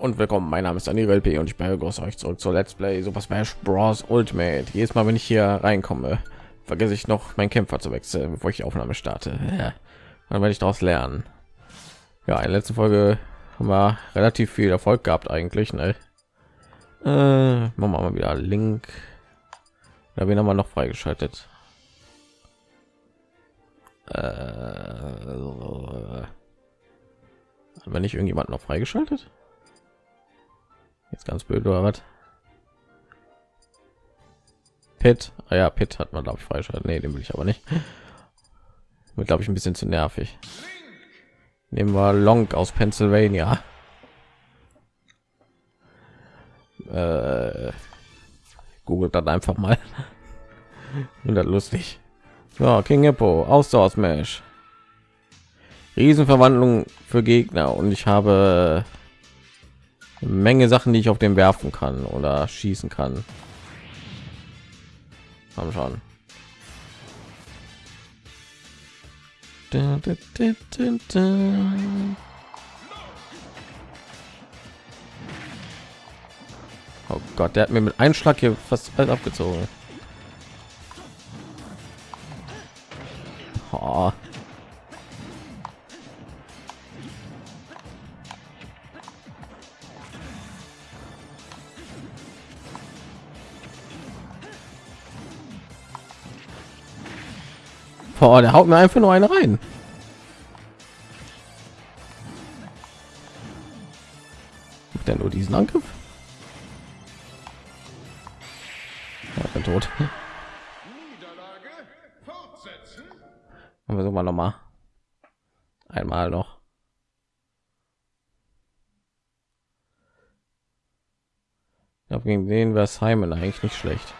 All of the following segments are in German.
und willkommen. Mein Name ist Daniel LP und ich begrüße euch zurück zur Let's Play Super Smash Bros. Ultimate. Jedes Mal, wenn ich hier reinkomme, vergesse ich noch meinen Kämpfer zu wechseln, bevor ich die Aufnahme starte. Dann werde ich daraus lernen. Ja, in der letzten Folge haben wir relativ viel Erfolg gehabt eigentlich. Ne? Äh, machen wir mal wieder Link. Da wen haben wir noch freigeschaltet? Äh, wenn nicht irgendjemand noch freigeschaltet? Jetzt ganz blöd oder was? Pit, ah ja, Pit hat man glaube ich freigeschaltet. Nee, den will ich aber nicht. Wird glaube ich ein bisschen zu nervig. Nehmen wir Long aus Pennsylvania. Äh, googelt dann einfach mal. Und lustig. Ja, King Hippo, Ausdauer Smash. Riesenverwandlung für Gegner und ich habe Menge Sachen, die ich auf dem werfen kann oder schießen kann. Haben schon. Oh Gott, der hat mir mit Einschlag hier fast alles abgezogen. Boah, der haut mir einfach nur eine rein. Macht er nur diesen Angriff? Ja, bin tot. Und versuchen wir noch mal. Einmal noch. Ja, gegen den wäre Simon eigentlich nicht schlecht.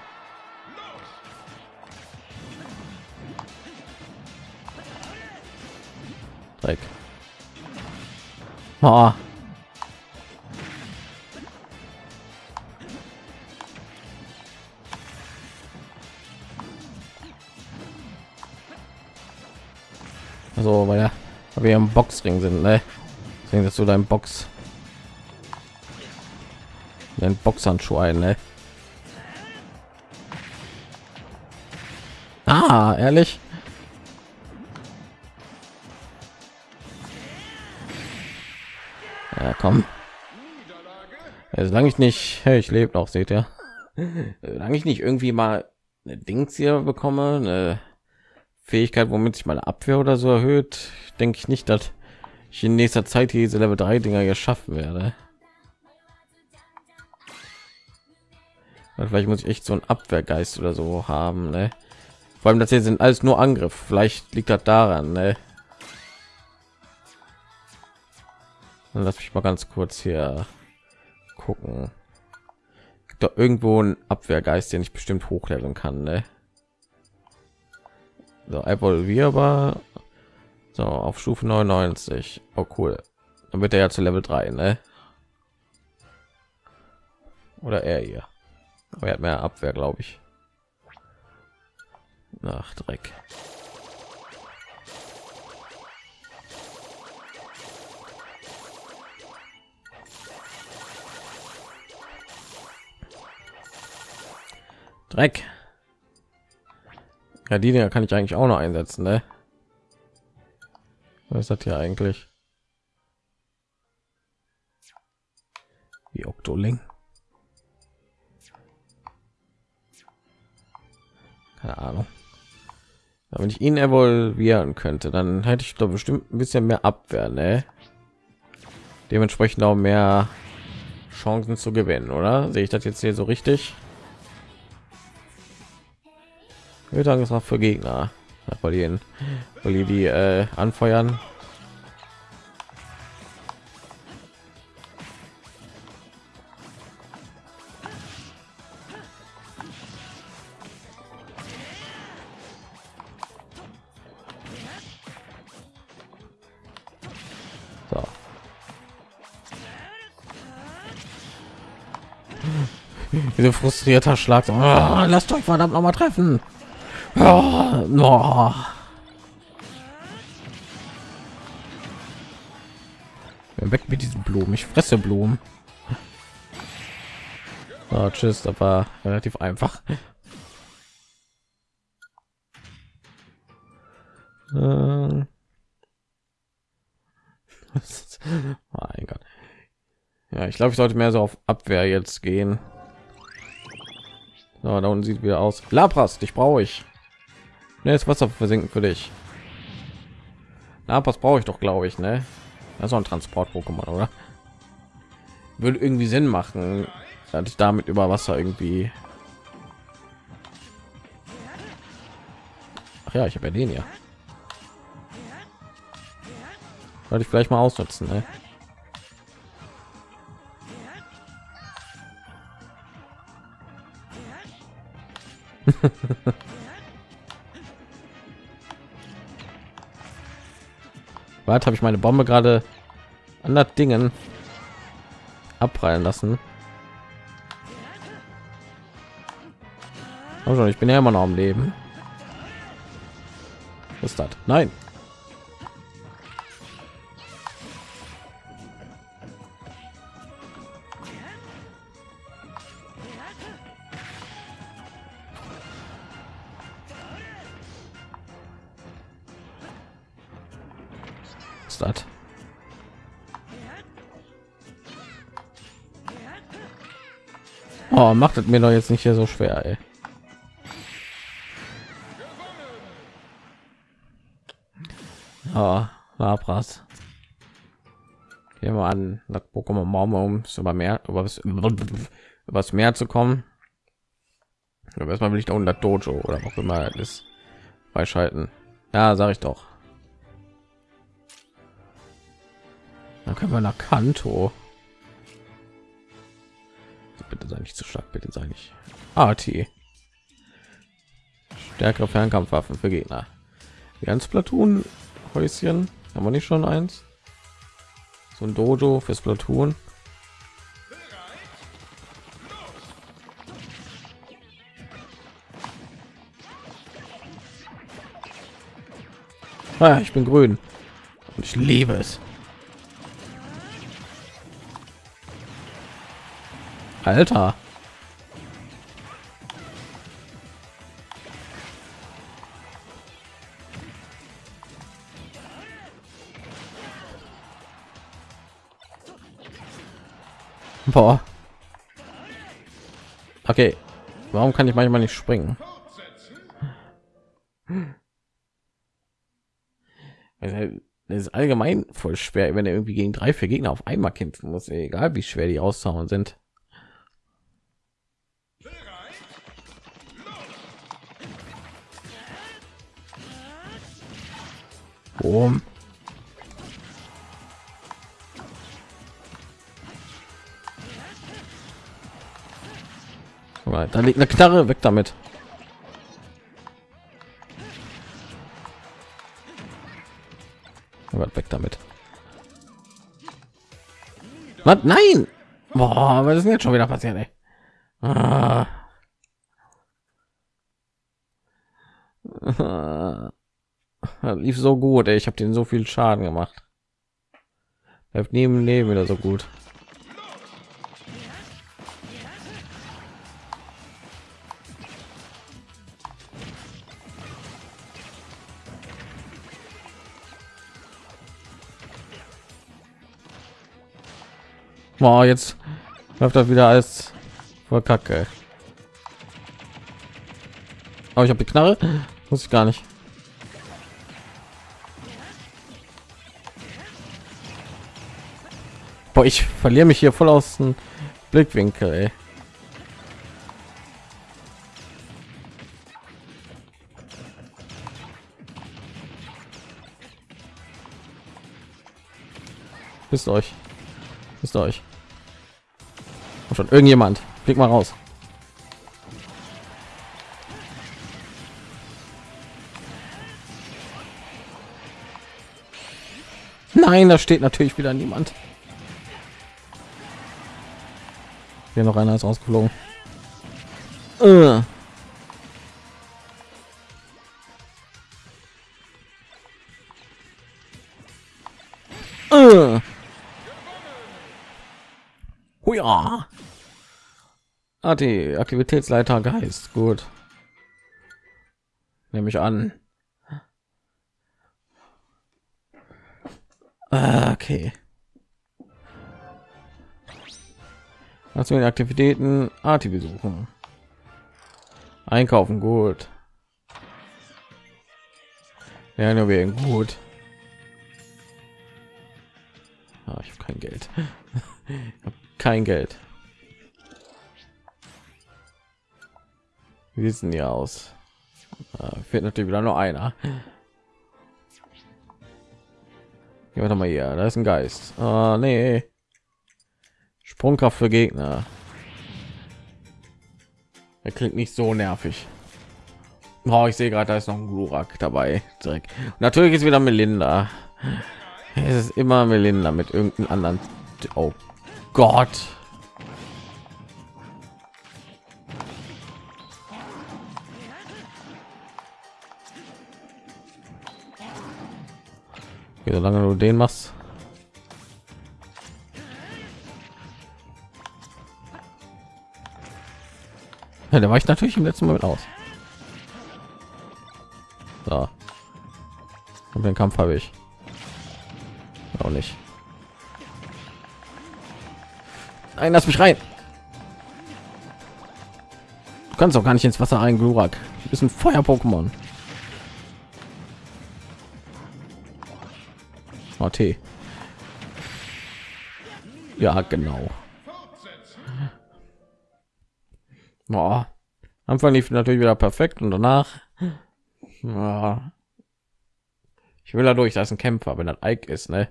Dreck. Oh. Also, weil ja, wir im Boxring sind, ne? Deswegen, dass du dein Box, dein Boxhandschuh ein, ne? Ah, ehrlich? Ja, komm. Ja, solange ich nicht, hey, ich lebe noch, seht ihr. Solange ich nicht irgendwie mal eine Dings hier bekomme, eine Fähigkeit, womit sich meine Abwehr oder so erhöht, denke ich nicht, dass ich in nächster Zeit diese Level 3 Dinger hier schaffen werde. Vielleicht muss ich echt so ein Abwehrgeist oder so haben, ne? Vor allem, das hier sind alles nur Angriff. Vielleicht liegt das daran, ne? Lass mich mal ganz kurz hier gucken. Gibt da irgendwo ein Abwehrgeist, den ich bestimmt hochleveln kann, ne? So, evolvierbar. So, auf Stufe 99. Oh, cool. Dann wird er ja zu Level 3, ne? Oder er hier. Aber er hat mehr Abwehr, glaube ich. Nach Dreck. Dreck. Ja, die Dinger kann ich eigentlich auch noch einsetzen, ne? Was ist das hier eigentlich? Wie Oktoling. Keine Ahnung. wenn ich ihn evolvieren könnte, dann hätte ich doch bestimmt ein bisschen mehr Abwehr, ne? Dementsprechend auch mehr Chancen zu gewinnen, oder? Sehe ich das jetzt hier so richtig? Angriff für Gegner, weil die, weil die, die äh, anfeuern. So. Frustrierter Schlag. Oh, lasst euch verdammt noch mal treffen. Oh, no. Weg mit diesen Blumen. Ich fresse Blumen. Oh, tschüss, das war relativ einfach. Ähm. mein Gott. Ja, ich glaube, ich sollte mehr so auf Abwehr jetzt gehen. So, da unten sieht wieder aus. Lapras, dich brauche ich. Ne, Wasser versinken für dich. Lapras brauche ich doch, glaube ich, ne? Das ist ein Transport-Pokémon, oder? Würde irgendwie Sinn machen, dass ich damit über Wasser irgendwie. Ach ja, ich habe ja den ja. Sollte ich vielleicht mal ausnutzen, ne? Warte, habe ich meine Bombe gerade an das Dingen abprallen lassen? Also, ich bin ja immer noch am Leben. Ist das? Nein. Das? Oh, macht es mir doch jetzt nicht hier so schwer, ey. Oh, Labras. Gehen wir an, das Pokémon Maum um über mehr über was was mehr zu kommen. Aber erstmal will ich da unter Dojo oder auch immer ist freischalten. Ja, sage ich doch. Dann können wir nach Kanto. Bitte sei nicht zu stark, bitte sei nicht. AT. Stärkere Fernkampfwaffen für Gegner. Ganz Platoon Häuschen. Haben wir nicht schon eins? So ein Dojo fürs Platoon. Ah, ich bin grün und ich liebe es. Alter. Boah. Okay. Warum kann ich manchmal nicht springen? Das ist allgemein voll schwer, wenn er irgendwie gegen drei, vier Gegner auf einmal kämpfen muss, egal wie schwer die auszauen sind. Da liegt eine Knarre, weg damit. weg damit. Was? Nein! Boah, was ist denn jetzt schon wieder passiert, ey? Ah. Das lief so gut, ey. ich habe den so viel Schaden gemacht. Bleibt neben Leben wieder so gut. Boah, jetzt läuft das wieder als voll kacke. Aber ich habe die Knarre, muss ich gar nicht. Boah, ich verliere mich hier voll aus dem Blickwinkel. Ey. Wisst euch. Wisst euch. Und schon irgendjemand. Blick mal raus. Nein, da steht natürlich wieder niemand. Hier noch einer ist ausgeflogen. Uh. Huja. Ah, Aktivitätsleiter Geist. Gut. Nehme ich an. Ah, okay. Was wir Aktivitäten Arti besuchen. Einkaufen gut. Ja, nur wegen gut. Ah, ich habe kein Geld. hab kein Geld. Wie sieht hier aus? Ah, fehlt natürlich wieder nur einer. Ja, warte mal hier, da ist ein Geist. Ah, nee. Sprungkraft für Gegner. Er klingt nicht so nervig. Oh, ich sehe gerade, da ist noch ein Glurak dabei. Direkt. Natürlich ist wieder Melinda. Es ist immer Melinda mit irgendeinem anderen. Oh Gott. Okay, solange du den machst. Ja, der war ich natürlich im letzten mit aus. So. Und den Kampf habe ich. Auch nicht. Nein, lass mich rein. Du kannst auch gar nicht ins Wasser ein, Glurak. Du bist ein Feuer-Pokémon. T. Ja, genau. Boah. Anfang lief natürlich wieder perfekt und danach ja. ich will dadurch, dass ein Kämpfer, wenn das Ike ist, ne?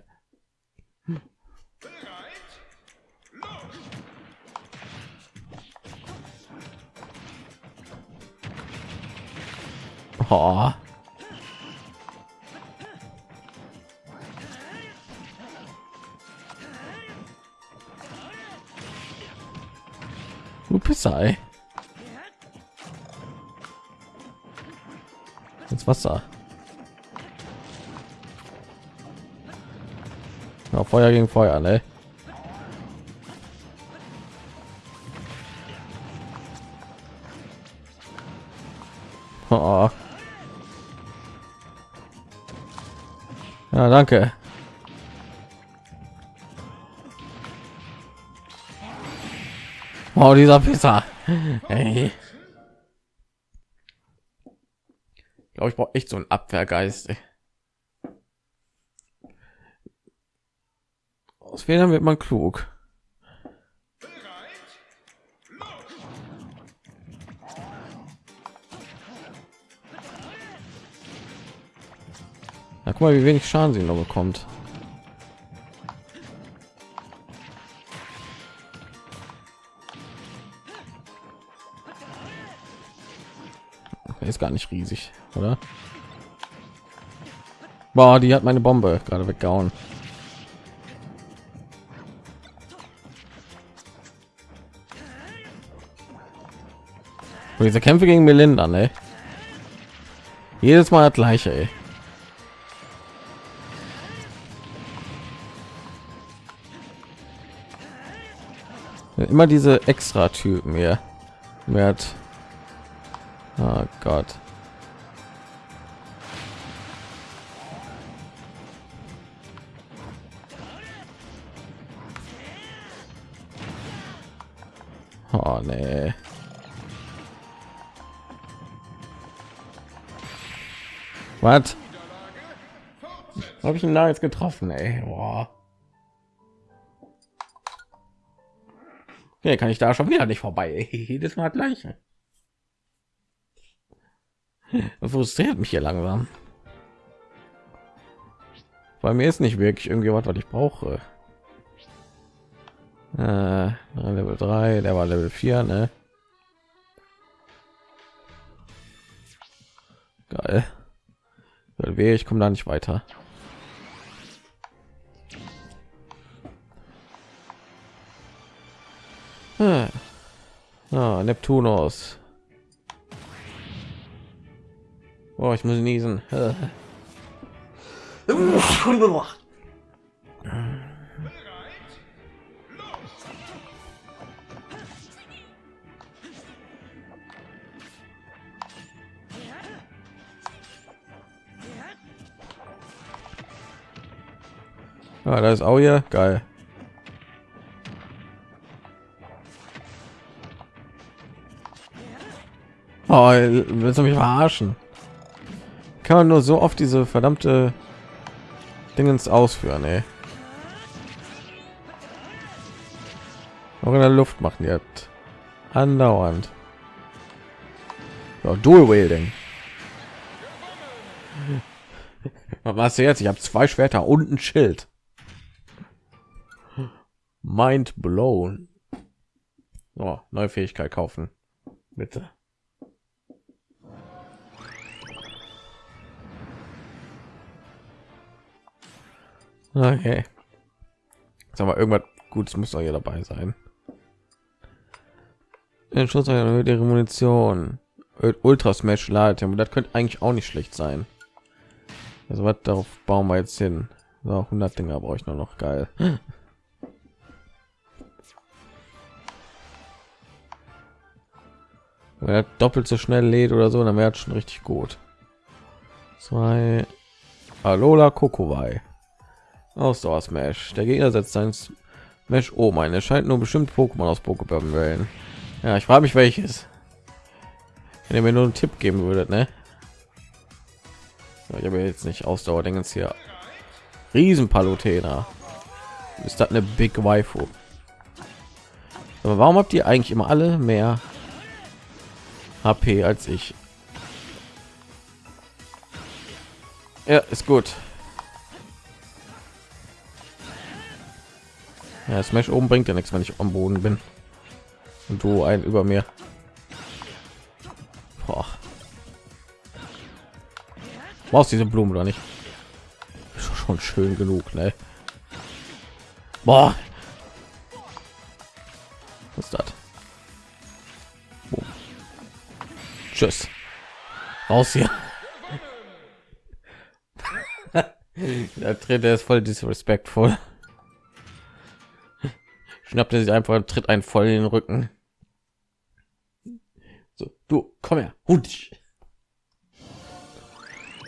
Oh. Du Pisser, ey. ins Wasser. Ja, Feuer gegen Feuer, ne? Oh. Ja, danke. Oh, dieser Pisser. Hey. glaube ich brauche echt so einen Abwehrgeist. Aus Fehlern wird man klug. Na, guck mal, wie wenig Schaden sie noch bekommt. Ist gar nicht riesig, oder? Boah, die hat meine Bombe gerade weggehauen. Und diese Kämpfe gegen Melinda, ne? Jedes Mal das gleiche, ey. Immer diese extra Typen hier. Oh Gott. Oh nee. Was? Habe ich ihn da jetzt getroffen, ey? Boah. Okay, kann ich da schon wieder nicht vorbei. Jedes Mal gleiche. Das frustriert mich hier langsam. Bei mir ist nicht wirklich irgendwie was, ich brauche. Äh, Level 3, der war Level 4, ne? Geil. Weh, ich komme da nicht weiter. Ah, ah Oh, ich muss niesen. Ah, da ist auch hier geil. Oh, willst du mich verarschen? Kann man nur so oft diese verdammte Dingens ausführen, ey. Auch in der Luft machen die halt andauernd. Ja, Dual Wielding. Was jetzt? Ich habe zwei Schwerter und ein Schild. Mind blown. Oh, neue Fähigkeit kaufen. Bitte. Okay. Sag mal, irgendwas Gutes muss doch hier dabei sein. Den Schuss erhöht ihre Munition. Ultra Smash Ladetempo, das könnte eigentlich auch nicht schlecht sein. Also was darauf bauen wir jetzt hin? So, 100 Dinger brauche ich nur noch geil. Wenn er doppelt so schnell lädt oder so, dann wäre schon richtig gut. Zwei Alola Kokowai. Ausdauer Smash. Der Gegner setzt sein Smash um. Ein erscheint nur bestimmt Pokémon aus Pokéball wählen. Ja, ich frage mich welches. Wenn ihr mir nur einen Tipp geben würdet, ne? Ich habe jetzt nicht Ausdauer, denken hier. Riesen Palutena. Ist das eine Big Waifu? Aber warum habt ihr eigentlich immer alle mehr HP als ich? Ja, ist gut. Ja, Smash oben bringt ja nichts, wenn ich am Boden bin und du ein über mir. Boah. Brauchst diese Blumen oder nicht? Ist schon schön genug, ne? Boah. Was ist das? Boom. Tschüss. Raus hier. Der Tritt ist voll disrespektvoll. Schnappt er sich einfach tritt einen voll in den Rücken. So, du, komm her. Hund.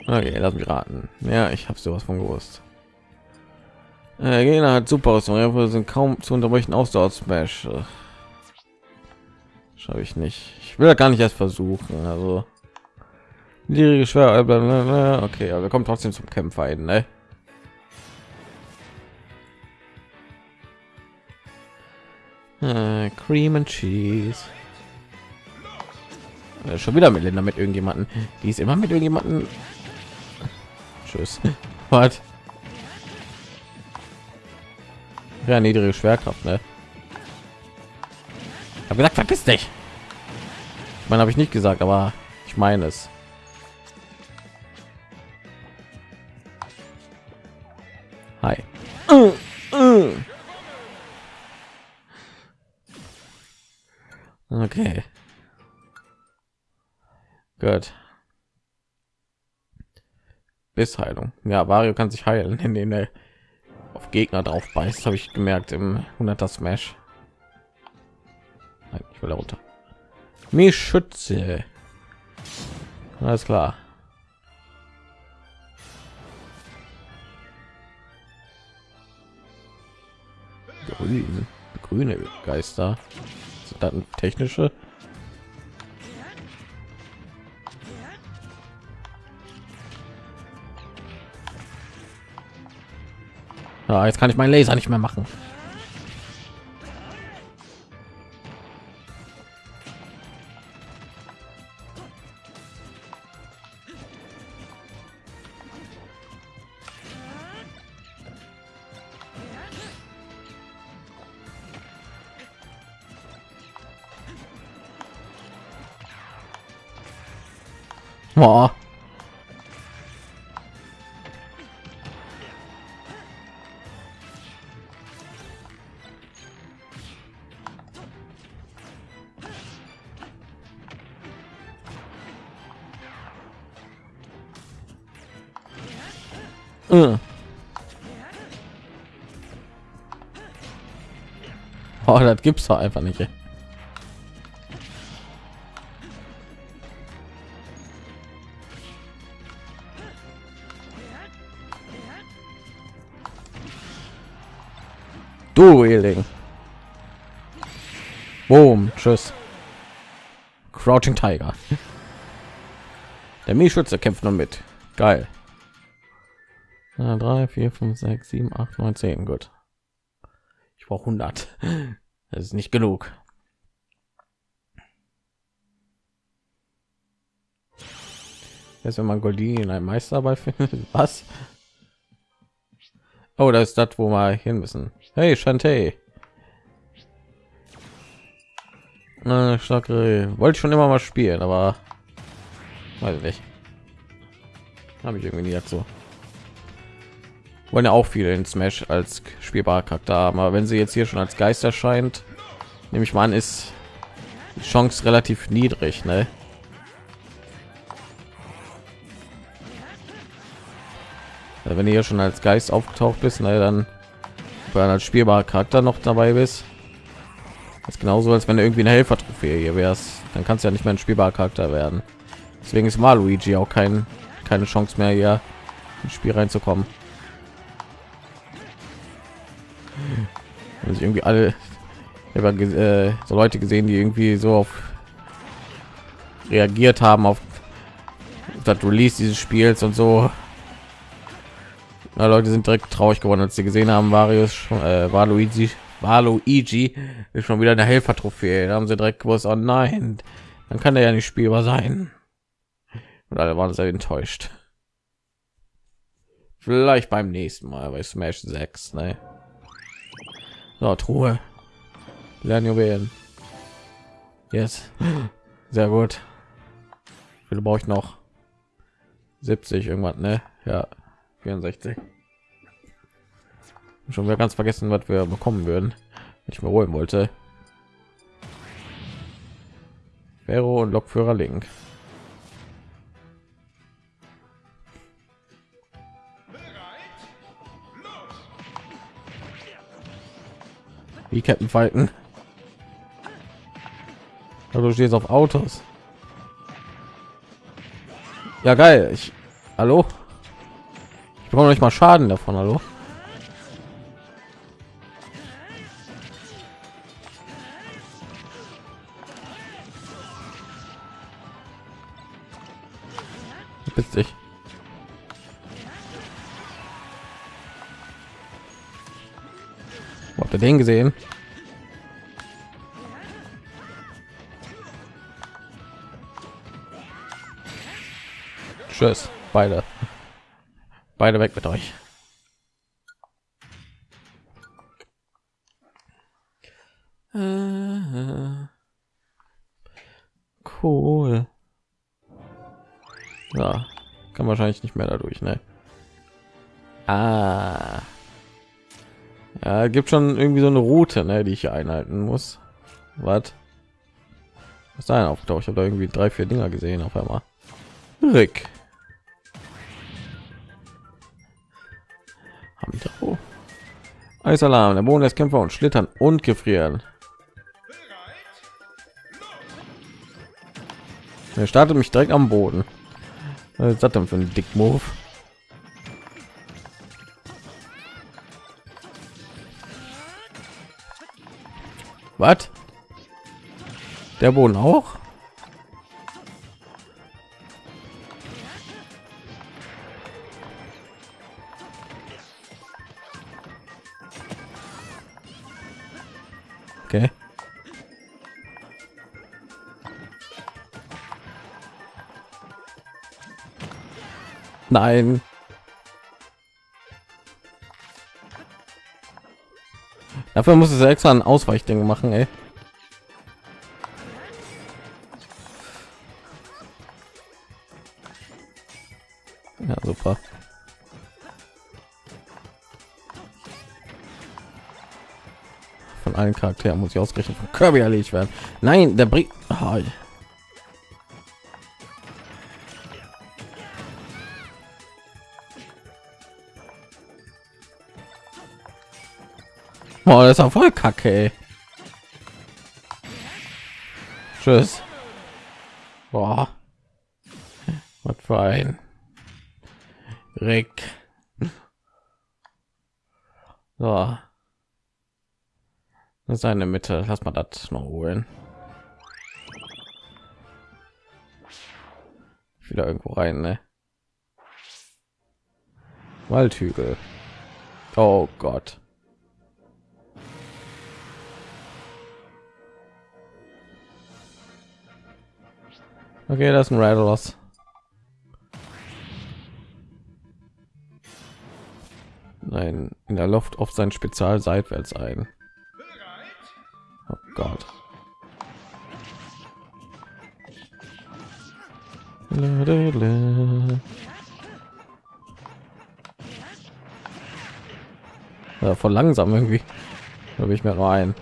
Okay, lass mich raten. Ja, ich habe sowas von gewusst. Äh, Gegner hat super aus, sind kaum zu unterbrechen Ausdauer Smash. Schaffe ich nicht. Ich will gar nicht erst versuchen. Also niedrige schwer. Okay, aber wir kommen trotzdem zum Kämpfer hin, ne? Äh, Cream and Cheese. Äh, schon wieder Melinda mit irgendjemanden. Die ist immer mit irgendjemanden. Tschüss. Was? Ja, niedrige Schwerkraft, ne? Hab gesagt, verpiss dich. Ich meine, habe ich nicht gesagt, aber ich meine es. Hi. Uh, uh. Okay. Gut. Bissheilung. Ja, Wario kann sich heilen, indem er auf Gegner drauf beißt, habe ich gemerkt im 100er Smash. Nein, ich will da runter. Mir Schütze. Alles klar. Grün, grüne Geister. Technische? Ja, jetzt kann ich meinen Laser nicht mehr machen. Das gibt's doch einfach nicht. Du Eling. Boom, tschüss. Crouching Tiger. Der Milchschütze kämpft noch mit. Geil. 3, 4, 5, 6, 7, 8, 9, 10. Gut. Ich brauche 100. Das ist nicht genug. Jetzt, wenn man Goldini in einem Meisterball findet, was? Oh, da ist das, wo wir hin müssen. Hey, Shantae. Äh, wollte schon immer mal spielen, aber weiß ich nicht. Habe ich irgendwie nie dazu. Wollen ja auch viele in Smash als spielbarer Charakter haben, aber wenn sie jetzt hier schon als Geist erscheint, nehme ich mal an, ist die Chance relativ niedrig, ne? Also wenn ihr hier schon als Geist aufgetaucht bist, ne, dann dann als spielbarer Charakter noch dabei bist, ist genauso als wenn du irgendwie eine Helfer-Trophäe hier wärst, dann kannst du ja nicht mehr ein spielbarer Charakter werden. Deswegen ist Maluigi auch kein, keine Chance mehr hier ins Spiel reinzukommen. Also irgendwie alle habe äh, so Leute gesehen, die irgendwie so auf reagiert haben auf das Release dieses Spiels und so ja, Leute sind direkt traurig geworden, als sie gesehen haben, schon, äh, war Luigi, war Luigi ist schon wieder eine Helfer-Trophäe. Da haben sie direkt gewusst, oh nein, dann kann er ja nicht spielbar sein. Und alle waren sehr enttäuscht. Vielleicht beim nächsten Mal bei Smash 6, ne? So, Truhe. Lernjuwelen. Jetzt. Sehr gut. Wie viele brauche ich noch? 70 irgendwas, ne? Ja. 64 schon wieder ganz vergessen was wir bekommen würden wenn ich mir holen wollte Vero und Lokführer Link wie Captain Falken du stehst auf Autos ja geil ich hallo ich brauche nicht mal Schaden davon, hallo. Bist dich. Den gesehen? Tschüss, beide. Beide weg mit euch. Cool. Ja, kann wahrscheinlich nicht mehr dadurch ne? Ah. Ja gibt schon irgendwie so eine route ne, die ich einhalten muss was was sein auftaucht ich habe da irgendwie drei vier dinger gesehen auf einmal Rick. Hamidro. Eisalarm, der Boden des Kämpfer und schlittern und gefrieren. Er startet mich direkt am Boden. Was ist das denn für ein Dick Was? Der Boden auch? Okay. Nein. Dafür muss es extra ein Ausweichding machen, ey. Ja, super. von allen Charakteren muss ich ausgerechnet von Kirby erledigt werden. Nein, der bringt. Oh. Oh, das ist auch voll kacke. Ey. Tschüss. Boah. Was für ein Rick. So. seine Mitte. Lass mal das noch holen. Wieder irgendwo rein, ne? Waldhügel. Oh Gott. Okay, das ist ein Rattlos. Nein, in der Luft auf sein Spezial seitwärts ein. Oh Gott. Ja, voll langsam irgendwie. Habe ich mir nur ein.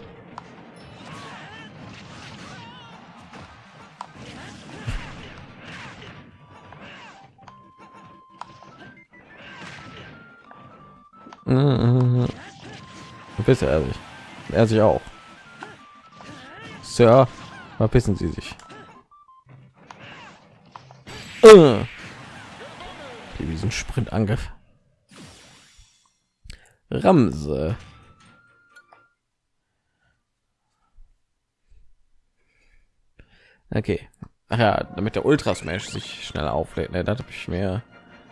Verpiss er sich. Er sich auch. Sir, verpissen Sie sich. Uh. Diesen Sprintangriff. Ramse. Okay. Ach ja, damit der Ultra Smash sich schneller auflädt. Ne, das habe ich mir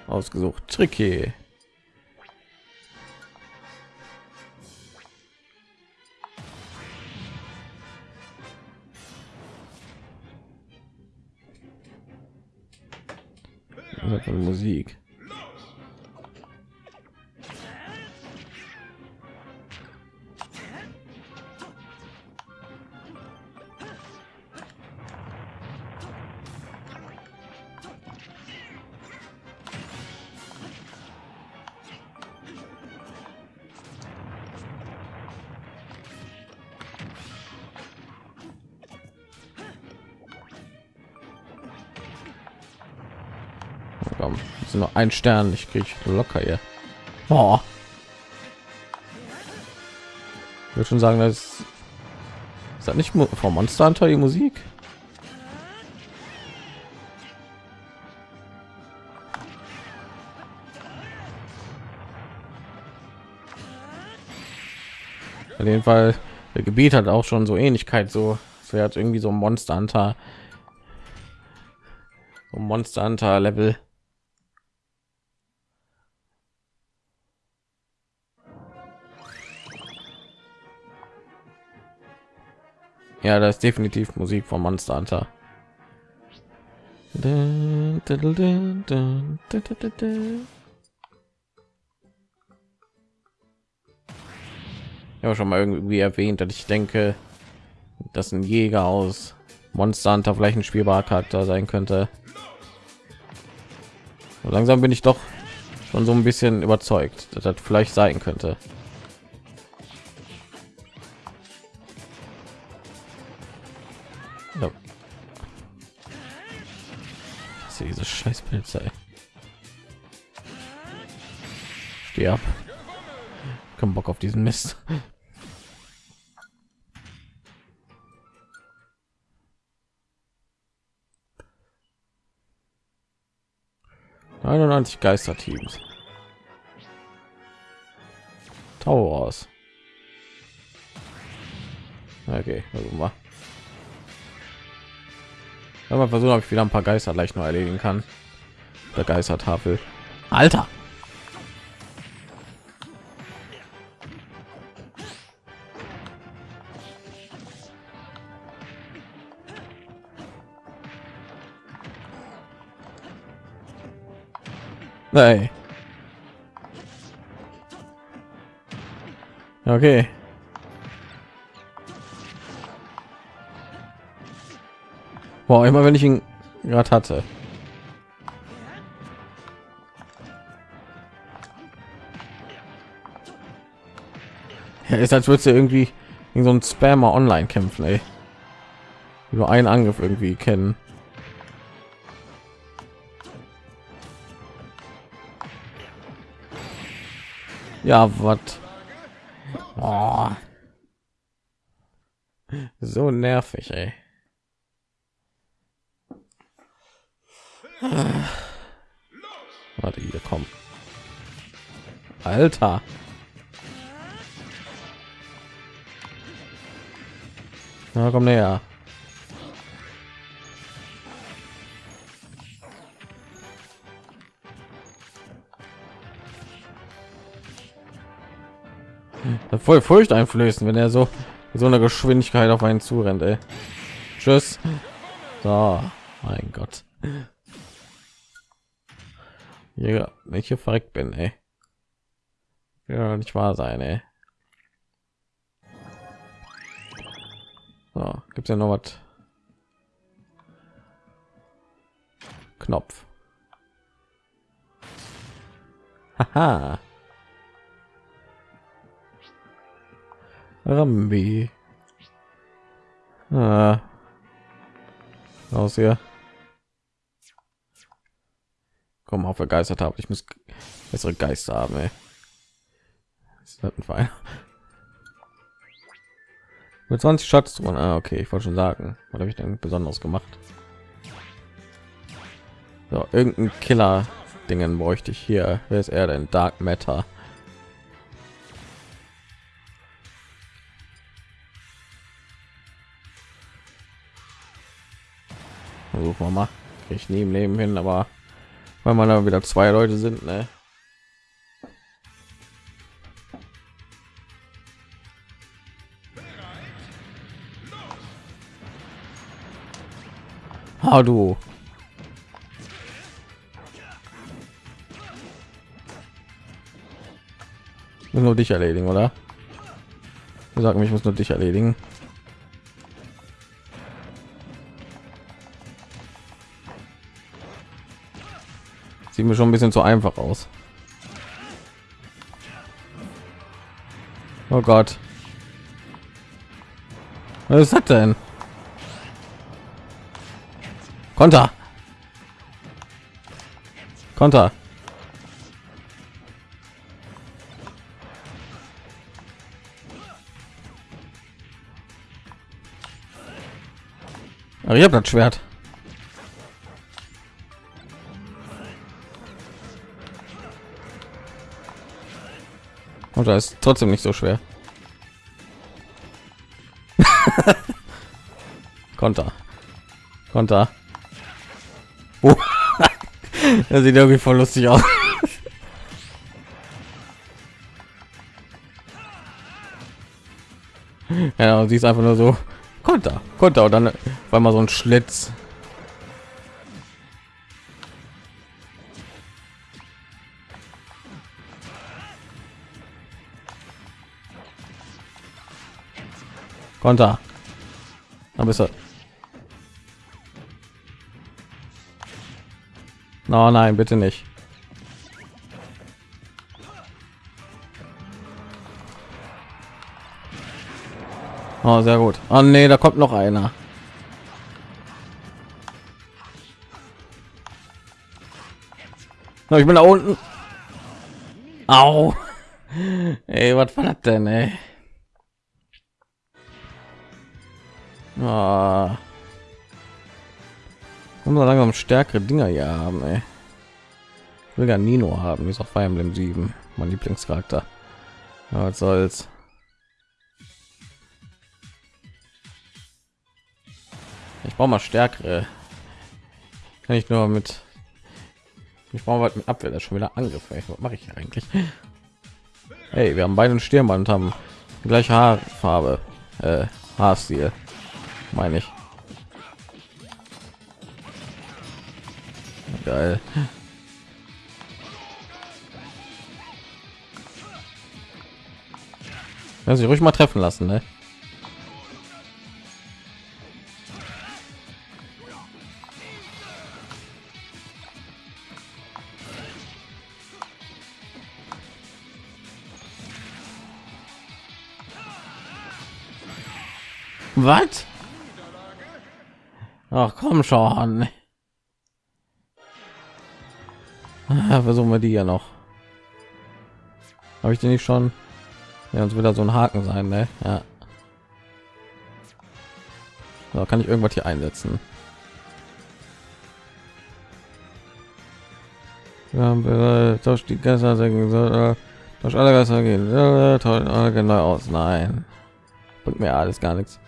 ausgesucht. Tricky. Musik. Komm, ein Stern. Ich kriege locker hier. Oh. Ich würde schon sagen, das ist das nicht vom Monster Hunter die Musik. Auf jeden Fall, der Gebiet hat auch schon so Ähnlichkeit, so, so hat irgendwie so ein Monster Hunter, so Monster Hunter Level. Ja, das ist definitiv Musik von Monster Hunter. Ja, schon mal irgendwie erwähnt, dass ich denke, dass ein Jäger aus Monster Hunter vielleicht ein spielbarer Charakter sein könnte. Langsam bin ich doch schon so ein bisschen überzeugt, dass das vielleicht sein könnte. Das diese scheiß Polizei. Steh ab. Kein Bock auf diesen Mist. 91 Geisterteams. Towers. Okay, also mal. Aber versuchen, ob ich wieder ein paar Geister leicht noch erledigen kann. Der Geistertafel. Alter. Nein. Okay. Boah, immer wenn ich ihn gerade hatte. Ja, ist als würdest du irgendwie in so ein Spammer online kämpfen, ey. Über einen Angriff irgendwie kennen. Ja, was? Oh. So nervig, ey. Alter. Na, komm näher. voll furcht einflößen wenn er so so eine geschwindigkeit auf einen zurennt ey. tschüss so mein gott ja welche verreckt bin ey. Ja nicht wahr sein ey. So, gibt ja noch was knopf Haha. Rambi. Ah. Aus hier. Komm auf begeistert habe. Ich muss bessere Geister haben. Ey. Fall. Mit 20 Schatz. Ah, okay, ich wollte schon sagen, was habe ich denn besonders gemacht? So, irgendein Killer Dingen bräuchte ich hier. Wer ist er denn? Dark Matter. versuchen wir mal ich nie im leben hin aber weil man da wieder zwei leute sind ne? Ah, du. nur dich erledigen, oder? Sag mich, ich muss nur dich erledigen. Sieht mir schon ein bisschen zu einfach aus. Oh Gott. Was ist das denn? Konter. Konter. Aber ich habe das Schwert. Oder ist trotzdem nicht so schwer. Konter. Konter. Das sieht irgendwie voll lustig aus. ja, sie ist einfach nur so Konter, Konter und dann war mal so ein Schlitz. Konter. Da bist du. No, nein, bitte nicht. Oh, sehr gut. Oh nee, da kommt noch einer. ich bin da unten. Au. Ey, was war das denn, ey? Ah. Wir langsam stärkere Dinger hier haben, ey. Ich will ja Nino haben, ist auf Fire Emblem 7, mein Lieblingscharakter. Ja, was soll's. Ich brauche mal stärkere. Kann ich nur mit ich brauche was mit Abwehr, das schon wieder angefallen. Was mache ich eigentlich? Hey, wir haben beide einen Stirnband haben gleiche Haarfarbe, äh, Haarstil meine ich. Geil. Ja, sich ruhig mal treffen lassen, ne? Was? Ach komm schon. versuchen wir die ja noch. Habe ich den nicht schon? Ja, uns wieder so ein Haken sein, ne? Ja. So, kann ich irgendwas hier einsetzen? Ja, durch die Geister durch alle Geister gehen. Toll, genau aus. Nein, bringt mir alles gar nichts.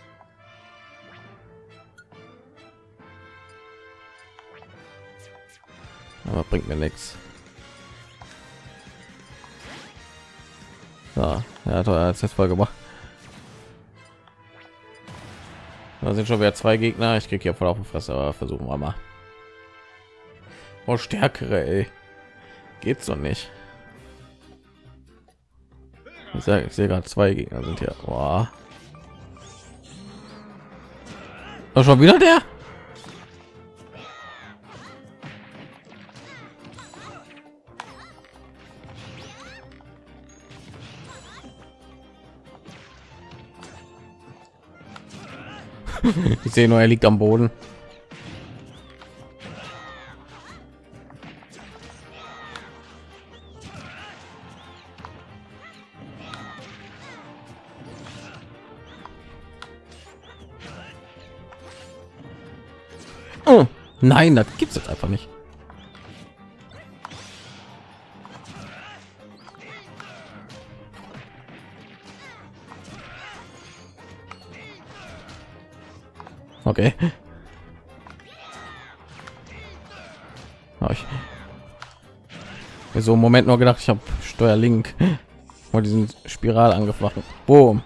Aber bringt mir nichts. Ja, toll, hat jetzt voll gemacht. Da sind schon wieder zwei Gegner. Ich kriege hier voll auf die Fresse, aber versuchen wir mal. Oh, stärkere, ey. Geht's doch nicht. Ich, sag, ich sehe gerade zwei Gegner sind hier. Oh, schon wieder der? Ich sehe nur, er liegt am Boden. Oh, nein, das gibt es einfach nicht. Okay. Ich so im Moment nur gedacht, ich habe Steuerlink und diesen Spiral angefachen. Boom.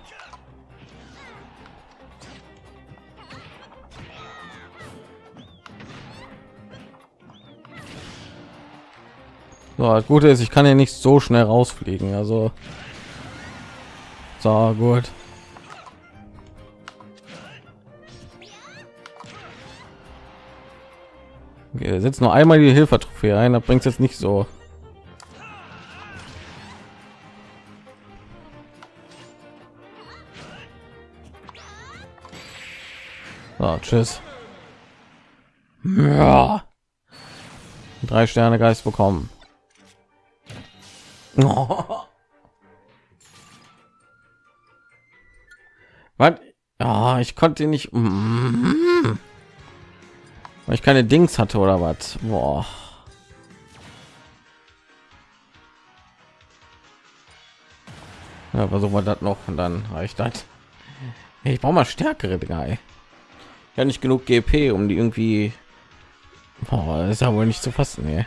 So, das Gute ist, ich kann ja nicht so schnell rausfliegen. Also, so gut. Setzt nur einmal die Hilfe-Trophäe ein, da bringt jetzt nicht so. So, tschüss. Ja. Drei Sterne Geist bekommen. Oh. Was? Ja, ich konnte nicht. Mm. Weil ich keine Dings hatte oder was? Boah. Ja, versuchen wir das noch und dann reicht das. Ich brauche mal stärkere Drei. Ja, nicht genug GP, um die irgendwie. Boah, ist ja wohl nicht zu fassen. Ey.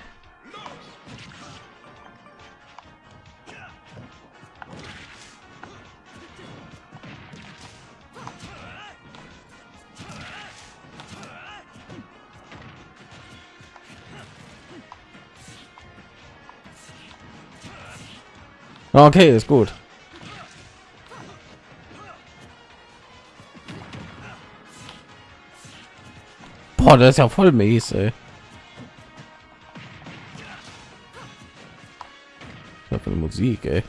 Okay, ist gut. Boah, das ist ja voll mies, ey. für Musik, ey.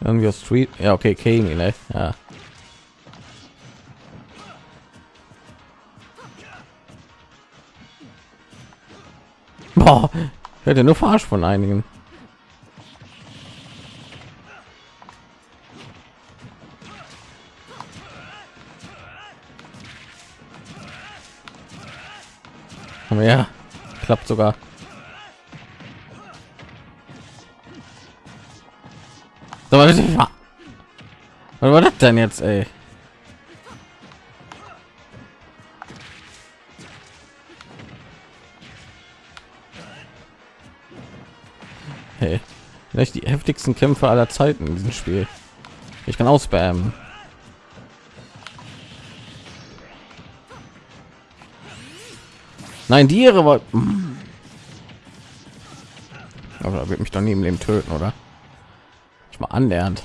Irgendwie Street. Ja, okay, Kami, ne? Ja. Boah, hätte nur verarscht von einigen. Klappt sogar was war das denn jetzt ey? Hey, vielleicht die heftigsten Kämpfe aller Zeiten in diesem Spiel. Ich kann ausspammen. Nein, die ihre war. Aber wird mich dann neben dem töten, oder? Ich mal annähernd.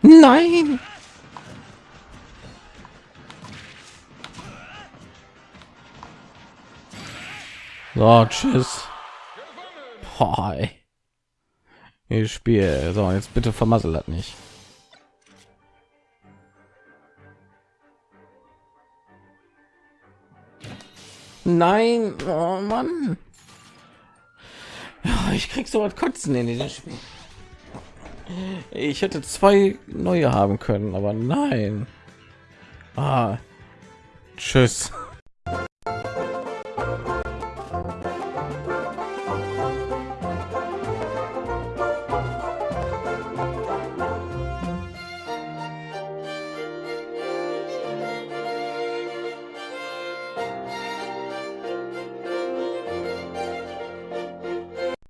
Nein! So, tschüss. Boah, ich spiele so jetzt bitte vermasselt hat nicht. Nein oh Mann. Ich krieg so was kotzen in diesem Spiel. Ich hätte zwei neue haben können aber nein. Ah, tschüss